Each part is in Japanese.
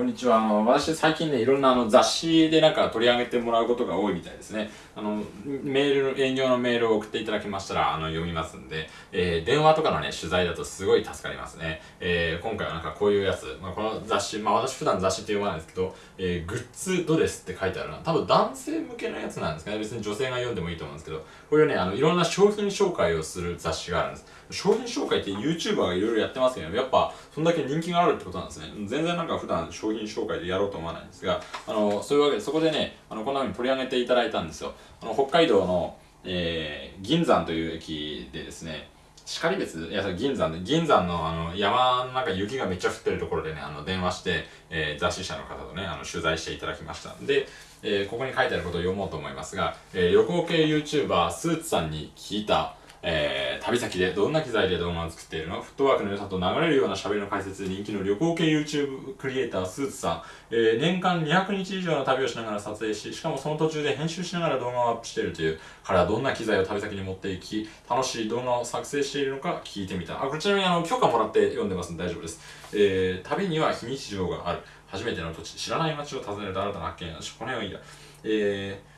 こんにちは。あの、私最近ね、いろんなあの雑誌でなんか取り上げてもらうことが多いみたいですね。あの、メールの、営業のメールを送っていただきましたら、あの、読みますんで、えー、電話とかのね、取材だとすごい助かりますね。えー、今回はなんかこういうやつ、まあ、この雑誌、まあ私普段雑誌って呼ばないんですけど、えー、グッズドレスって書いてあるな。多分男性向けのやつなんですかね。別に女性が読んでもいいと思うんですけど、これね、あの、いろんな商品紹介をする雑誌があるんです。商品紹介って YouTuber がいろいろやってますけど、やっぱそんだけ人気があるってことなんですね。全然なんか普段商商品紹介でやろうと思わないんですが、あの、そういうわけでそこでね、あの、こんな風に取り上げていただいたんですよ。あの、北海道の、えー、銀山という駅でですね、然別いや、銀山で、銀山のあの山の中雪がめっちゃ降ってるところでね、あの電話して、えー、雑誌社の方とね、あの取材していただきました。で、えー、ここに書いてあることを読もうと思いますが、えー、旅行系 YouTuber スーツさんに聞いた、えー、旅先でどんな機材で動画を作っているの？フットワークの良さと流れるような喋りの解説で人気の旅行系 YouTube クリエイタースーツさん、えー、年間200日以上の旅をしながら撮影し、しかもその途中で編集しながら動画をアップしているという、彼はどんな機材を旅先に持っていき、楽しい動画を作成しているのか聞いてみた。あ、こちらにあの許可もらって読んでますんで大丈夫です。えー、旅には非日常がある。初めての土地、知らない街を訪ねると新たな発見。この辺はいいや。えー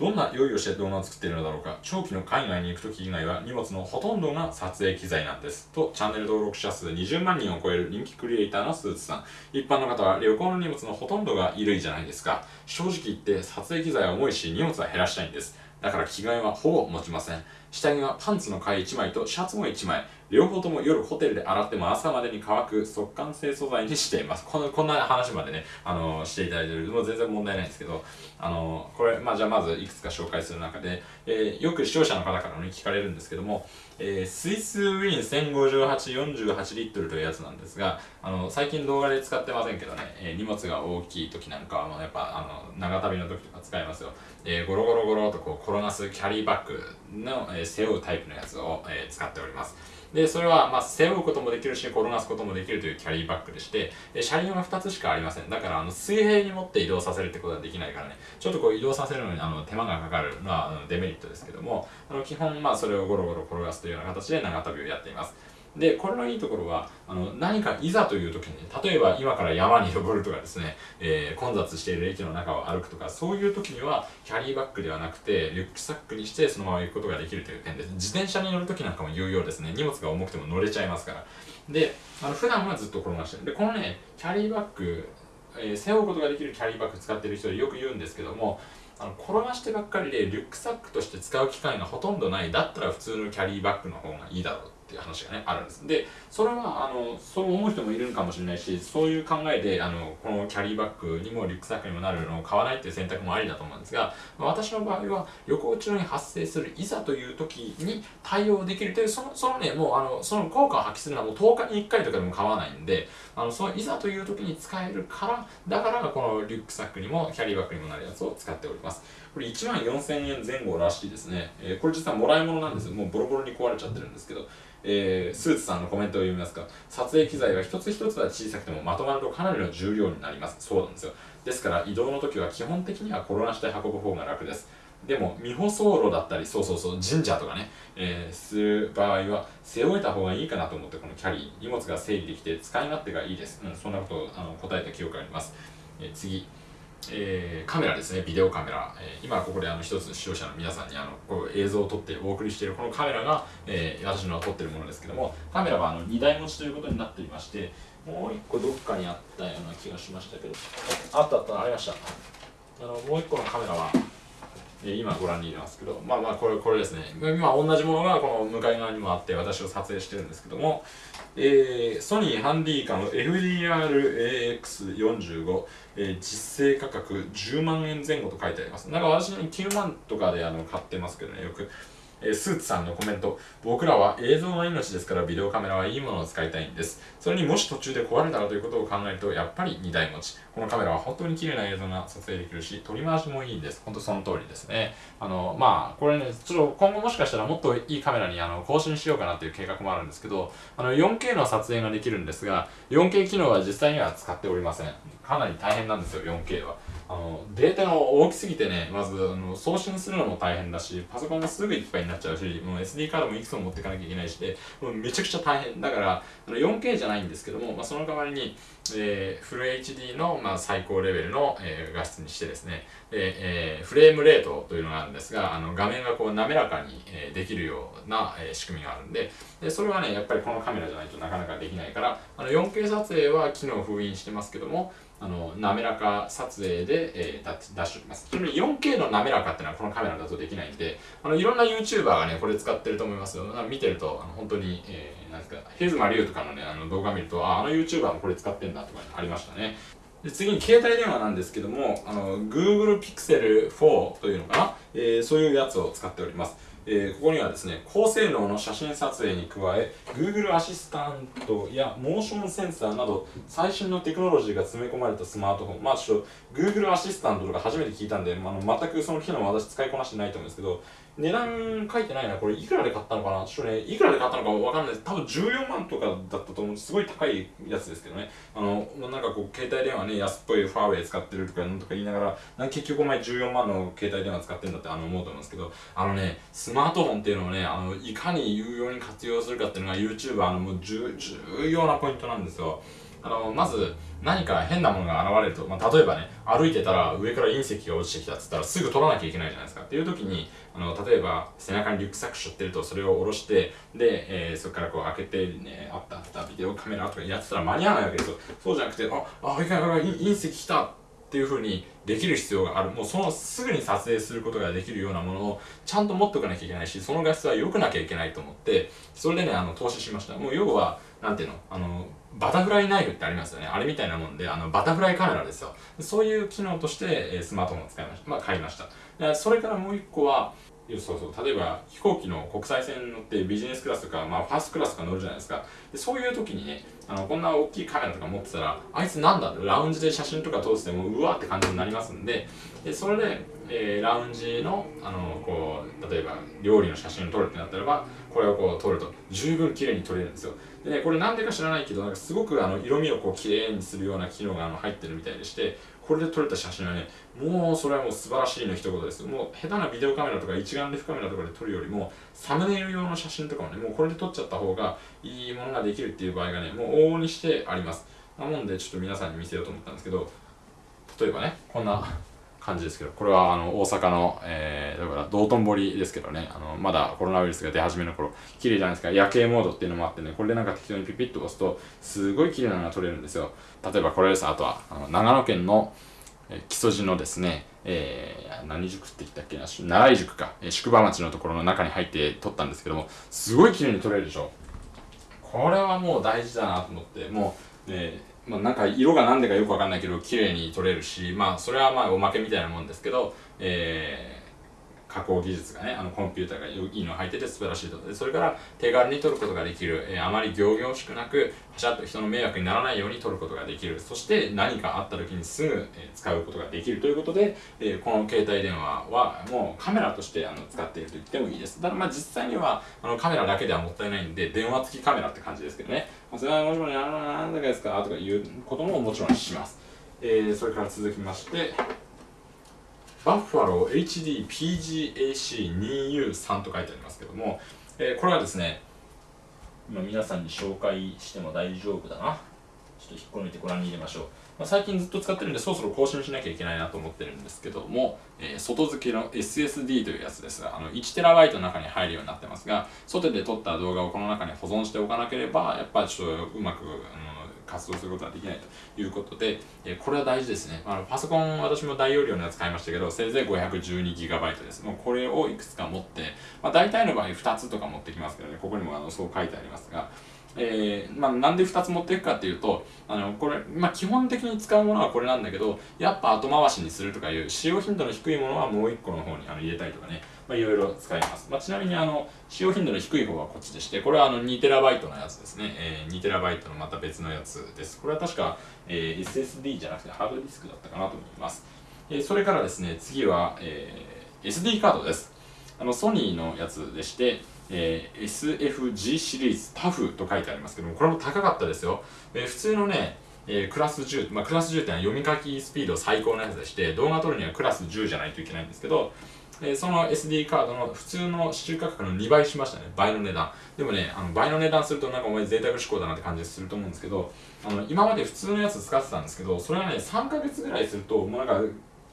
どんな用意をして動画を作っているのだろうか。長期の海外に行くとき以外は荷物のほとんどが撮影機材なんです。とチャンネル登録者数20万人を超える人気クリエイターのスーツさん。一般の方は旅行の荷物のほとんどが衣類じゃないですか。正直言って撮影機材は重いし荷物は減らしたいんです。だから着替えはほぼ持ちません下着はパンツの替え1枚とシャツも1枚両方とも夜ホテルで洗っても朝までに乾く速乾性素材にしています。この、こんな話までね、あの、していただいてる。もう全然問題ないんですけど、あの、これ、まあじゃあまずいくつか紹介する中で、えー、よく視聴者の方からね、聞かれるんですけども、えー、スイスウィン1058-48リットルというやつなんですが、あの、最近動画で使ってませんけどね、えー、荷物が大きい時なんかは、もうやっぱ、あの、長旅の時とか使いますよ。えー、ゴロゴロゴロとこう転がすキャリーバッグの、えー、背負うタイプのやつを、えー、使っております。で、それは、まあ、背負うこともできるし、転がすこともできるというキャリーバッグでして、え車輪は2つしかありません。だから、あの、水平に持って移動させるってことはできないからね、ちょっとこう移動させるのに、あの、手間がかかるのは、あのデメリットですけども、あの、基本、まあ、それをゴロゴロ転がすというような形で長旅をやっています。で、これのいいところは、あの、何かいざという時に、例えば今から山に登るとかですね、えー、混雑している駅の中を歩くとか、そういう時には、キャリーバッグではなくて、リュックサックにしてそのまま行くことができるという点です。自転車に乗る時なんかも有用ですね。荷物が重くても乗れちゃいますから。で、あの、普段はずっと転がしてる。で、このね、キャリーバッグ、えー、背負うことができるキャリーバッグ使ってる人でよく言うんですけども、あの転がしてばっかりでリュックサックとして使う機会がほとんどないだったら普通のキャリーバッグの方がいいだろうっていう話がねあるんです。でそれはあのそう思う人もいるのかもしれないしそういう考えであのこのキャリーバッグにもリュックサックにもなるのを買わないっていう選択もありだと思うんですが私の場合は旅行中に発生するいざという時に対応できるというそのそのねもうあのその効果を発揮するのはもう10日に1回とかでも買わないんであのそのいざという時に使えるからだからこのリュックサックにもキャリーバッグにもなるやつを使っております。これ1万4000円前後らしいですね、えー、これ実はもらい物なんですよ。もうボロボロに壊れちゃってるんですけど。えー、スーツさんのコメントを読みますか。撮影機材は一つ一つは小さくてもまとまるとかなりの重量になります。そうなんですよ。ですから移動の時は基本的には転がして運ぶ方が楽です。でも未舗装路だったりそうそうそう神社とかね、えー、する場合は背負えた方がいいかなと思ってこのキャリー荷物が整理できて使い勝手がいいです、うん、そんなことをあの答えた記憶があります、えー、次。えー、カメラですね、ビデオカメラ。えー、今ここであの一つ視聴者の皆さんにあのこう映像を撮ってお送りしているこのカメラが、えー、私の撮ってるものですけども、カメラはあの2台持ちということになっていまして、もう1個どっかにあったような気がしましたけど、あったあった、ありました。あのもう1個のカメラは、え今ご覧にいますけど、まあまあこれこれですね。今同じものがこの向かい側にもあって私を撮影してるんですけども、えー、ソニーハンディーカム FDR-AX45、えー、実勢価格10万円前後と書いてあります。なんか私9万とかであの買ってますけどね、よく。えスーツさんのコメント。僕らは映像の命ですからビデオカメラはいいものを使いたいんです。それにもし途中で壊れたらということを考えると、やっぱり2台持ち。このカメラは本当に綺麗な映像が撮影できるし、取り回しもいいんです。本当その通りですね。あの、まあ、これね、ちょっと今後もしかしたらもっといいカメラにあの更新しようかなっていう計画もあるんですけど、あの、4K の撮影ができるんですが、4K 機能は実際には使っておりません。かなり大変なんですよ、4K は。あのデータが大きすぎてねまずあの送信するのも大変だしパソコンもすぐいっぱいになっちゃうしもう SD カードもいくつも持っていかなきゃいけないしでもうめちゃくちゃ大変。だからあの 4K じゃないんですけども、まあ、その代わりに、えー、フル HD の、まあ、最高レベルの、えー、画質にしてですねで、えー、フレームレートというのがあるんですがあの画面がこう滑らかに、えー、できるような、えー、仕組みがあるんででそれはねやっぱりこのカメラじゃないとなかなかできないからあの 4K 撮影は機能封印してますけどもあの滑らか撮影で、えー、出しておきます。ちなみに 4K の滑らかっていうのはこのカメラだとできないんで、あのいろんな YouTuber がね、これ使ってると思いますよ。見てると、あの本当に、えー、なんですか、ヘズマリュウとかのね、あの動画見ると、あ、あの YouTuber もこれ使ってんだとか、ありましたね。で次に携帯電話なんですけども、あの Google Pixel 4というのかな、えー、そういうやつを使っております。えー、ここにはですね、高性能の写真撮影に加え、Google アシスタントやモーションセンサーなど、最新のテクノロジーが詰め込まれたスマートフォン。まあちょっと、Google アシスタントとか初めて聞いたんで、まあ、全くその機能は私使いこなしてないと思うんですけど、値段書いてないな。これいくらで買ったのかな？ちょっとね、いくらで買ったのかわかんないです。多分14万とかだったと思う。すごい高いやつですけどね。あの、なんかこう、携帯電話ね、安っぽいファーウェイ使ってるとか、なんとか言いながら、結局お前14万の携帯電話使ってんだってあの思うと思うんですけど、あのね、スマートフォンっていうのをね、あの、いかに有用に活用するかっていうのが YouTuber のもう重要なポイントなんですよ。あの、まず、何か変なものが現れると、まあ、例えばね、歩いてたら上から隕石が落ちてきたっつったらすぐ取らなきゃいけないじゃないですか。っていう時に、あの、例えば背中にリュックサック背負ってるとそれを下ろして、で、えー、そこからこう開けてね、あったあったビデオカメラとかやってたら間に合わないわけですよ。そうじゃなくて、あ、あ、いかいか隕石来たっていう風にできる必要がある。もうそのすぐに撮影することができるようなものをちゃんと持っておかなきゃいけないし、その画質は良くなきゃいけないと思って、それでね、あの、投資しました。もう要は、なんていうのあの、バタフライナイフってありますよね。あれみたいなもんで、あの、バタフライカメラですよ。そういう機能として、えスマートフォンを使いました。まあ、買いました。でそれからもう一個は、そうそう例えば飛行機の国際線に乗ってビジネスクラスとか、まあ、ファーストクラスとか乗るじゃないですかでそういう時にねあのこんな大きいカメラとか持ってたらあいつなんだってラウンジで写真とか通してもうわって感じになりますんででそれで、えー、ラウンジのあのこう例えば料理の写真を撮るってなったらばこれをこう撮ると十分綺麗に撮れるんですよでこれなんでか知らないけどなんかすごくあの色味をこう綺麗にするような機能があの入ってるみたいでしてこれで撮れた写真はねもうそれはもう素晴らしいの一言です。もう下手なビデオカメラとか一眼レフカメラとかで撮るよりもサムネイル用の写真とかもねもうこれで撮っちゃった方がいいものができるっていう場合がねもう往々にしてあります。なもんでちょっと皆さんに見せようと思ったんですけど例えばねこんな感じですけど、これはあの大阪の、えー、だから道頓堀ですけどね、あのまだコロナウイルスが出始めの頃、綺麗じゃないですか、夜景モードっていうのもあってね、これでなんか適当にピピッと押すと、すごい綺麗なのが撮れるんですよ。例えばこれです、あとは、あの長野県の、え木曽路のですね、えー、何塾って言ったっけな、奈良井塾か、えー、宿場町のところの中に入って撮ったんですけども、すごい綺麗に撮れるでしょ。これはもう大事だなと思って、もう、ね、まあ、なんか色が何でかよくわかんないけど綺麗に撮れるしまあそれはまあおまけみたいなもんですけど、え加工技術がね、あのコンピューターがいいの入ってて素晴らしいと。でそれから手軽に撮ることができる、えー、あまり仰々しくなく、パシャッと人の迷惑にならないように撮ることができる。そして何かあった時にすぐ、えー、使うことができるということで、えー、この携帯電話はもうカメラとしてあの使っていると言ってもいいです。ただまあ実際にはあのカメラだけではもったいないんで、電話付きカメラって感じですけどね。ま、それはもちろん、あの、なんだかですか？とかいうことももちろんします。えー、それから続きまして、バッファロー HDPGAC2U3 と書いてありますけども、えー、これはですね、今皆さんに紹介しても大丈夫だな。ちょっと引っこ抜いてご覧に入れましょう。まあ、最近ずっと使ってるんで、そろそろ更新しなきゃいけないなと思ってるんですけども、えー、外付けの SSD というやつですが、あの 1TB の中に入るようになってますが、外で撮った動画をこの中に保存しておかなければ、やっぱりちょっとうまく、あの活動することができないということで、えこれは大事ですね。あのパソコン、私も大容量のやつ買いましたけど、せいぜい 512GB です。もうこれをいくつか持って、まあ、大体の場合2つとか持ってきますけどね、ここにもあのそう書いてありますが、えー、まあ、なんで2つ持っていくかっていうと、あの、これ、まあ、基本的に使うものはこれなんだけど、やっぱ後回しにするとかいう使用頻度の低いものはもう1個の方にあの入れたりとかね、まあ、いろいろ使います。まあ、ちなみにあの、使用頻度の低い方はこっちでして、これはあの 2TB のやつですね。えー、2TB のまた別のやつです。これは確か、えー、SSD じゃなくてハードディスクだったかなと思います。えー、それからですね、次は、えー、SD カードです。あの、ソニーのやつでして、えー、SFG シリーズタフと書いてありますけども、これも高かったですよ。えー、普通のね、えー、クラス10、まあ、クラス10ってのは読み書きスピード最高のやつでして、動画撮るにはクラス10じゃないといけないんですけど、えー、その SD カードの普通の支柱価格の2倍しましたね。倍の値段。でもね、あの倍の値段するとなんかお前贅沢志向だなって感じすると思うんですけど、あの今まで普通のやつ使ってたんですけど、それはね、3ヶ月ぐらいすると、もうなんか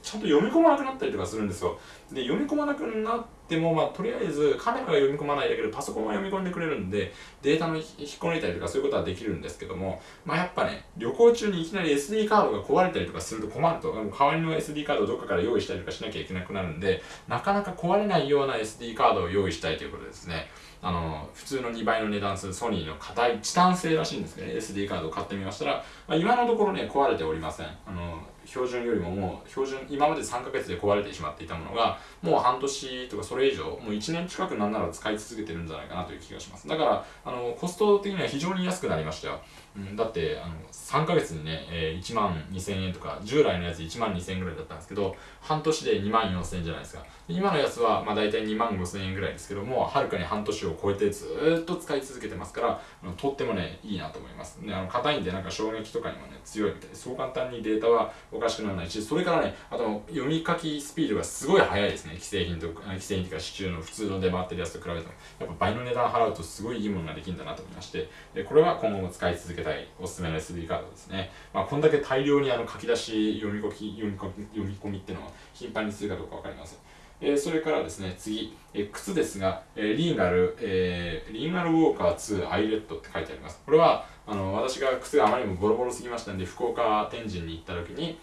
ちゃんと読み込まなくなったりとかするんですよ。で、読み込まなくなっても、まあ、とりあえずカメラが読み込まないだけでパソコンは読み込んでくれるんで、データの引っこ抜いたりとかそういうことはできるんですけども、まあ、やっぱね、旅行中にいきなり SD カードが壊れたりとかすると困ると、代わりの SD カードをどっかから用意したりとかしなきゃいけなくなるんで、なかなか壊れないような SD カードを用意したいということですね。あの普通の2倍の値段するソニーの硬いチタン製らしいんですけどね SD カードを買ってみましたら、まあ、今のところね壊れておりませんあの標準よりももう標準今まで3ヶ月で壊れてしまっていたものがもう半年とかそれ以上もう1年近くなんなら使い続けてるんじゃないかなという気がします。だからあのコスト的には非常に安くなりましたよ、うん、だってあの3ヶ月にね、えー、1万2000円とか従来のやつ1万2000円ぐらいだったんですけど半年で2万4000円じゃないですか。今のやつはまあ大体2万5000円ぐらいですけどもはるかに半年を超えてずっと使い続けてますからとってもねいいなと思います。ねあの硬いんでなんか衝撃とかにもね強いみたいでそう簡単にデータはおかしくならないしそれからねあと読み書きスピードがすごい速いですね。既製品と既製品というか支柱の普通の出回ってるやつと比べても。やっぱ倍の値段払うとすごいいいものができるんだなと思いまして。これは今後も使い続けたいおすすめの SD カードですね。まあこんだけ大量にあの書き出し読み書き読み込み読み込みっていうのは頻繁にするかどうか分かりません。えー、それからですね、次、えー、靴ですが、えー、リーガル、えー、リーガルウォーカー2アイレットって書いてあります。これは、あの、私が靴があまりにもボロボロすぎましたんで、福岡天神に行った時に、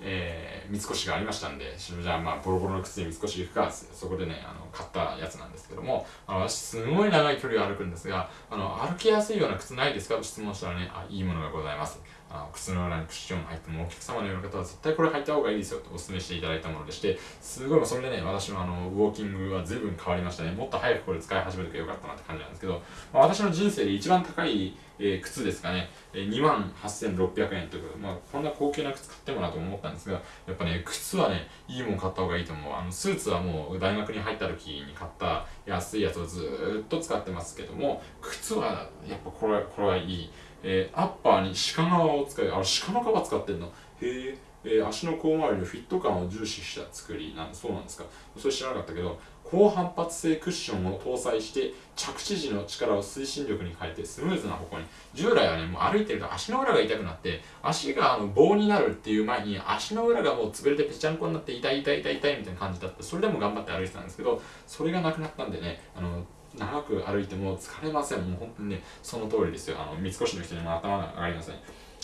えー、三越がありましたんで、じゃあまあ、ボロボロの靴で三越行くかそこでね、あの、買ったやつなんですけども、あの私、すごい長い距離を歩くんですが、あの、歩きやすいような靴ないですか？と質問したらね、あ、いいものがございます。あ靴の裏にクッション入ってもお客様のような方は絶対これ履いた方がいいですよとお勧めしていただいたものでしてすごいそれでね私のあのウォーキングは随分変わりましたね。もっと早くこれ使い始めとけばよかったなって感じなんですけど、まあ、私の人生で一番高い、えー、靴ですかね、えー、2万8600円ということで、まあ、こんな高級な靴買ってもなと思ったんですがやっぱね靴はねいいもん買った方がいいと思う。あのスーツはもう大学に入った時に買った安いやつをずっと使ってますけども靴はやっぱこれこれはいい。えー、アッパーに鹿革を使い、あれ鹿の革使ってんの？へええー、足の甲周りのフィット感を重視した作りなんそうなんですか？それ知らなかったけど高反発性クッションを搭載して着地時の力を推進力に変えてスムーズな方向に。従来はねもう歩いてると足の裏が痛くなって足があの棒になるっていう前に足の裏がもう潰れてぺちゃんこになって痛い痛い痛い痛いみたいな感じだった。それでも頑張って歩いてたんですけどそれがなくなったんでねあの長く歩いても疲れません。もう本当にね、その通りですよ。あの、三越の人にも頭が上がりません。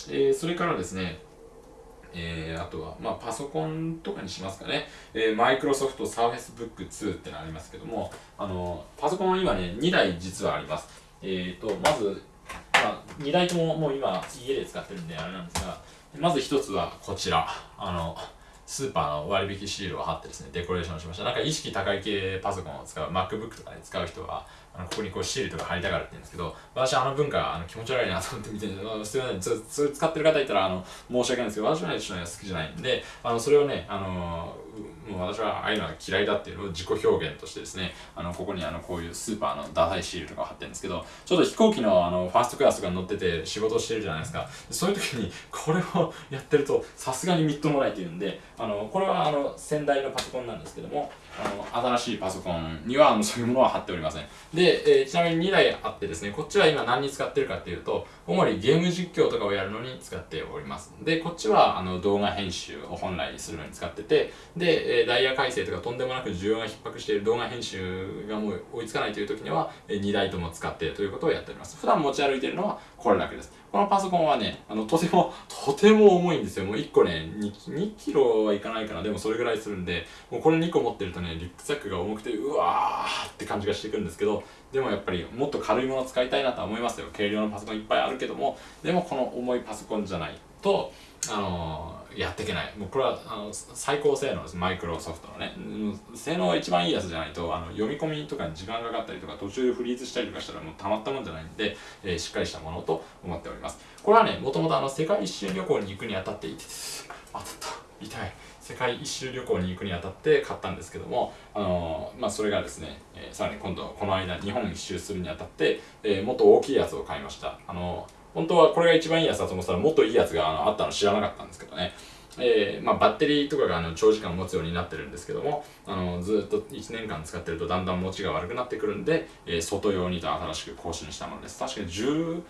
えー、それからですね、えー、あとは、まあ、パソコンとかにしますかね。えー、マイクロソフトサーフェスブック2ってのありますけども、あの、パソコンは今ね、2台実はあります。えっ、ー、と、まず、まあ、2台とももう今、家で使ってるんであれなんですが、まず1つはこちら。あの、スーパーの割引シールを貼ってですね、デコレーションしました。なんか意識高い系パソコンを使う、MacBook とかで使う人は、あのここにこうシールとか貼りたがるって言うんですけど、私あの文化あの気持ち悪いなと思って見てるんですすい ません、それ使ってる方いたらあの申し訳ないんですけど、私はね、ちょっと、好きじゃないんで、あのそれをね、あのもう私はああいうのは嫌いだっていうのを自己表現としてですね、あのここにあのこういうスーパーのダサいシールとか貼ってるんですけど、ちょっと飛行機のあのファーストクラスとかに乗ってて仕事してるじゃないですか。そういう時にこれをやってるとさすがにみっともないっていうんで、あのこれはあの先代のパソコンなんですけども、あの新しいパソコンにはあのそういうものは貼っておりません。で、えー、ちなみに2台あってですね、こっちは今何に使ってるかっていうと、主にゲーム実況とかをやるのに使っております。で、こっちはあの動画編集を本来するのに使ってて、で、え、ダイヤ改正とかとんでもなく需要が逼迫している動画編集がもう追いつかないという時には、え、2台とも使ってということをやっております。普段持ち歩いているのはこれだけです。このパソコンはね、あの、とても、とても重いんですよ。もう1個ね、2, 2キロはいかないかな。でもそれぐらいするんで、もうこれ2個持ってるとね、リュックサックが重くて、うわーって感じがしてくるんですけど、でもやっぱりもっと軽いものを使いたいなとは思いますよ。軽量のパソコンいっぱいあるけども、でもこの重いパソコンじゃないと、あのー、やっていけない。もうこれはあの最高性能です。マイクロソフトのね。性能が一番いいやつじゃないと、あの読み込みとかに時間がかかったりとか、途中でフリーズしたりとかしたらもうたまったもんじゃないんで、えー、しっかりしたものと思っております。これはね、もともとあの世界一周旅行に行くにあたっていて、当たった。痛い。世界一周旅行に行くにあたって買ったんですけども、あのー、まあ、それがですね、えー、さらに今度この間日本一周するにあたって、えー、もっと大きいやつを買いました。あの本当はこれが一番いいやつだと思ったらもっといいやつがあのあったの知らなかったんですけどね。えーまあ、バッテリーとかがあの長時間持つようになってるんですけどもあのずっと1年間使ってるとだんだん持ちが悪くなってくるんで、えー、外用にと新しく更新したものです。確かに10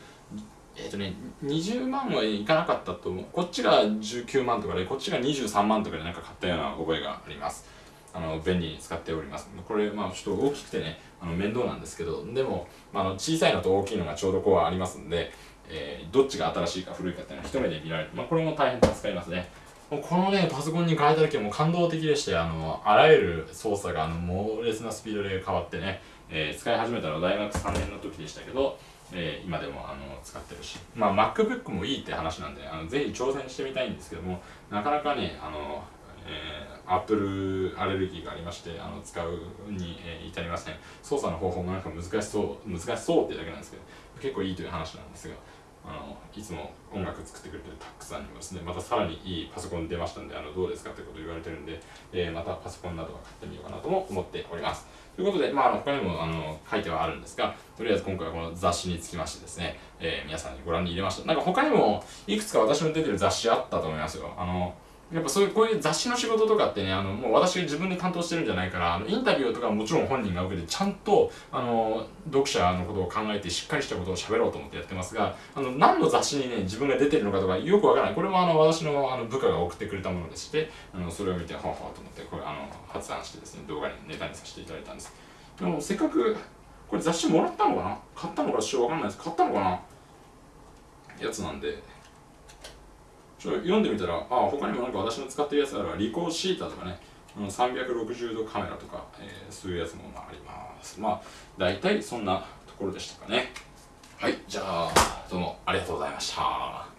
えっ、ー、とね20万はいかなかったと思う。こっちが19万とかでこっちが23万とかでなんか買ったような覚えがあります。あの便利に使っております。これまあちょっと大きくてねあの面倒なんですけどでも、まあ、あの小さいのと大きいのがちょうどこうありますんで、えー、どっちが新しいか古いかっていうのは一目で見られる、まあ、これも大変助かりますねこのね、パソコンに変えた時はもう感動的でして、あの、あらゆる操作があの猛烈なスピードで変わってね、えー、使い始めたのは大学3年の時でしたけど、えー、今でもあの使ってるし、まあ、MacBook もいいって話なんで、あのぜひ挑戦してみたいんですけども、なかなかね、あの、えー、Apple アレルギーがありまして、あの使うに、えー、至りません。操作の方法もなんか難しそう、難しそうってだけなんですけど、結構いいという話なんですが、あのいつも音楽作ってくれてるタックさんにもです。ねまたさらにいいパソコン出ましたんであのどうですかってことを言われてるんで、えー、またパソコンなどは買ってみようかなとも思っております。ということで、まあ、あの他にもあの書いてはあるんですがとりあえず今回はこの雑誌につきましてですね、えー、皆さんにご覧に入れました。なんか他にもいくつか私の出てる雑誌あったと思いますよ。あのやっぱそういうこういう雑誌の仕事とかってねあのもう私が自分で担当してるんじゃないからあのインタビューとかもちろん本人が受けてちゃんとあの読者のことを考えてしっかりしたことを喋ろうと思ってやってますがあの何の雑誌にね自分が出てるのかとかよくわからない。これもあの私のあの部下が送ってくれたものでしてあのそれを見てはははと思ってこれあの発案してですね動画にネタにさせていただいたんです。でもせっかくこれ雑誌もらったのかな買ったのかちょっとわかんないです。買ったのかなやつなんで。ちょっと読んでみたら、あ他にもなんか私の使ってるやつあるわ、リコーシータとかね、360度カメラとか、えー、そういうやつもあります。まあ、大体そんなところでしたかね。はい、じゃあ、どうもありがとうございました。